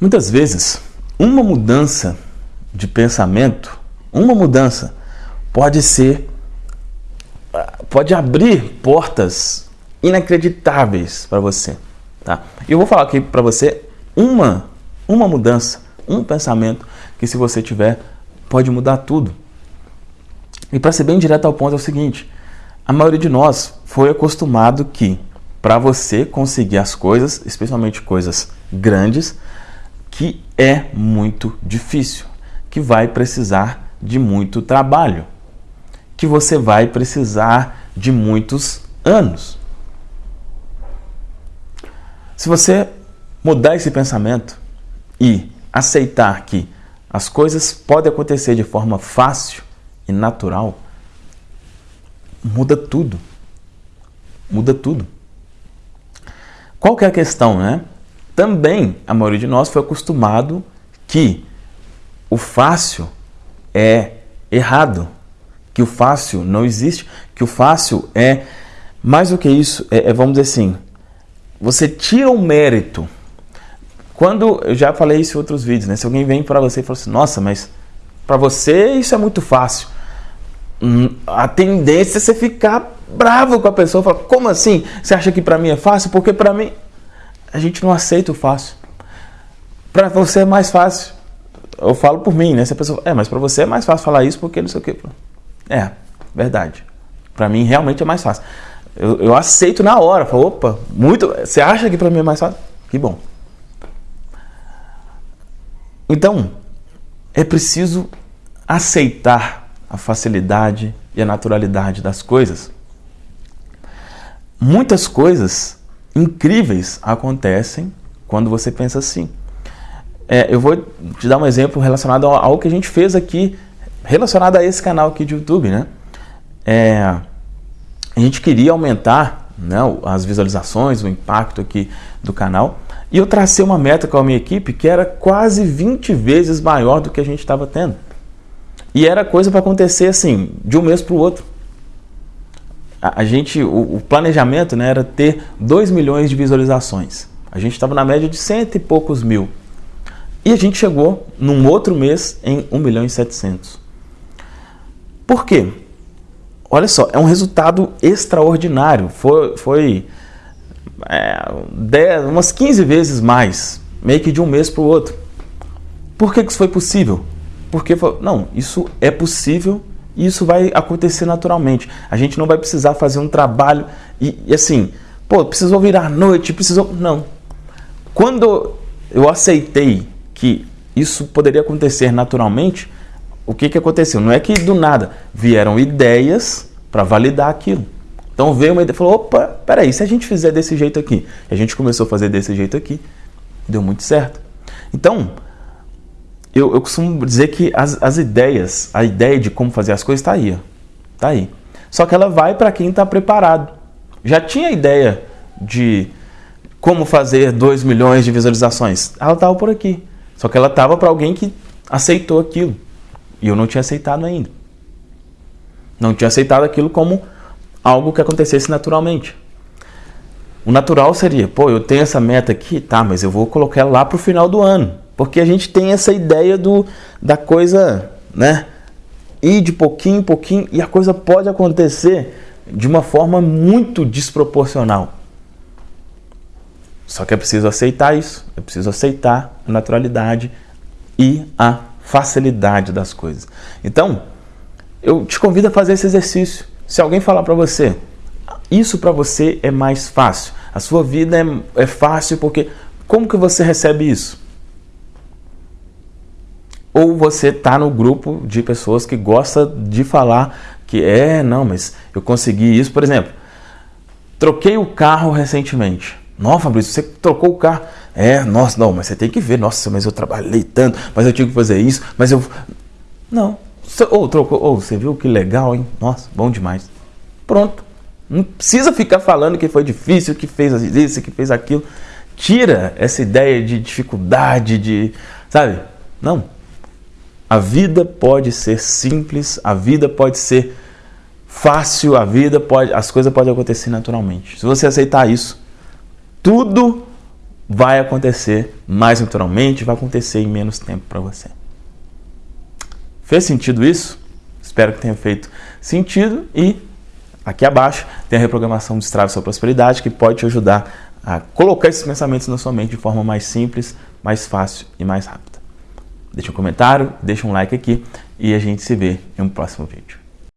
Muitas vezes, uma mudança de pensamento, uma mudança pode ser pode abrir portas inacreditáveis para você, tá? Eu vou falar aqui para você uma uma mudança, um pensamento que se você tiver pode mudar tudo. E para ser bem direto ao ponto é o seguinte: a maioria de nós foi acostumado que para você conseguir as coisas, especialmente coisas grandes, que é muito difícil, que vai precisar de muito trabalho, que você vai precisar de muitos anos. Se você mudar esse pensamento e aceitar que as coisas podem acontecer de forma fácil e natural, muda tudo. Muda tudo. Qual que é a questão, né? Também a maioria de nós foi acostumado que o fácil é errado, que o fácil não existe, que o fácil é mais do que isso, é, é vamos dizer assim, você tira o mérito. Quando eu já falei isso em outros vídeos, né? Se alguém vem para você e fala assim, nossa, mas para você isso é muito fácil. Hum, a tendência é você ficar bravo com a pessoa, falar, como assim? Você acha que para mim é fácil? Porque para mim a gente não aceita o fácil. Para você é mais fácil. Eu falo por mim, né? Se a pessoa, é, mas para você é mais fácil falar isso porque não sei o quê. É, verdade. Para mim realmente é mais fácil. Eu, eu aceito na hora. Falo, opa, muito. Você acha que para mim é mais fácil? Que bom. Então, é preciso aceitar a facilidade e a naturalidade das coisas. Muitas coisas incríveis acontecem quando você pensa assim. É, eu vou te dar um exemplo relacionado ao, que a gente fez aqui, relacionado a esse canal aqui de YouTube, né? É, a gente queria aumentar né, as visualizações, o impacto aqui do canal, e eu tracei uma meta com a minha equipe que era quase 20 vezes maior do que a gente estava tendo. E era coisa para acontecer assim, de um mês para o outro a, gente, o, o, planejamento né, era ter 2 milhões de visualizações. A gente estava na média de cento e poucos mil. E a gente chegou num outro mês em 1 milhão e 700. Por quê? Olha só, é um resultado extraordinário. Foi, foi é, 10, umas 15 vezes mais, meio que de um mês para o outro. Por que, que isso foi possível? Porque, não, isso é possível isso vai acontecer naturalmente. A gente não vai precisar fazer um trabalho e, e assim, pô, precisou virar noite, precisou. Não. Quando eu aceitei que isso poderia acontecer naturalmente, o que, que aconteceu? Não é que do nada vieram ideias para validar aquilo. Então veio uma ideia e falou: opa, peraí, se a gente fizer desse jeito aqui, a gente começou a fazer desse jeito aqui, deu muito certo. Então, eu, eu costumo dizer que as, as ideias, a ideia de como fazer as coisas está aí. Está aí. Só que ela vai para quem está preparado. Já tinha ideia de como fazer 2 milhões de visualizações. Ela estava por aqui. Só que ela estava para alguém que aceitou aquilo. E eu não tinha aceitado ainda. Não tinha aceitado aquilo como algo que acontecesse naturalmente. O natural seria, pô, eu tenho essa meta aqui, tá, mas eu vou colocar ela lá para o final do ano. Porque a gente tem essa ideia do, da coisa, né? Ir de pouquinho em pouquinho e a coisa pode acontecer de uma forma muito desproporcional. Só que é preciso aceitar isso, é preciso aceitar a naturalidade e a facilidade das coisas. Então, eu te convido a fazer esse exercício. Se alguém falar para você, isso para você é mais fácil, a sua vida é, é fácil porque como que você recebe isso? Ou você está no grupo de pessoas que gosta de falar que é, não, mas eu consegui isso. Por exemplo, troquei o carro recentemente. Não, Fabrício, você trocou o carro. É, nossa, não, mas você tem que ver. Nossa, mas eu trabalhei tanto, mas eu tinha que fazer isso, mas eu. Não. Ou trocou, ou você viu que legal, hein? Nossa, bom demais. Pronto. Não precisa ficar falando que foi difícil, que fez isso, que fez aquilo. Tira essa ideia de dificuldade, de. Sabe? Não. A vida pode ser simples, a vida pode ser fácil, a vida pode, as coisas podem acontecer naturalmente. Se você aceitar isso, tudo vai acontecer mais naturalmente, vai acontecer em menos tempo para você. Fez sentido isso? Espero que tenha feito sentido e aqui abaixo tem a reprogramação do Estrave Sua Prosperidade que pode te ajudar a colocar esses pensamentos na sua mente de forma mais simples, mais fácil e mais rápida. Deixa um comentário, deixa um like aqui e a gente se vê em um próximo vídeo.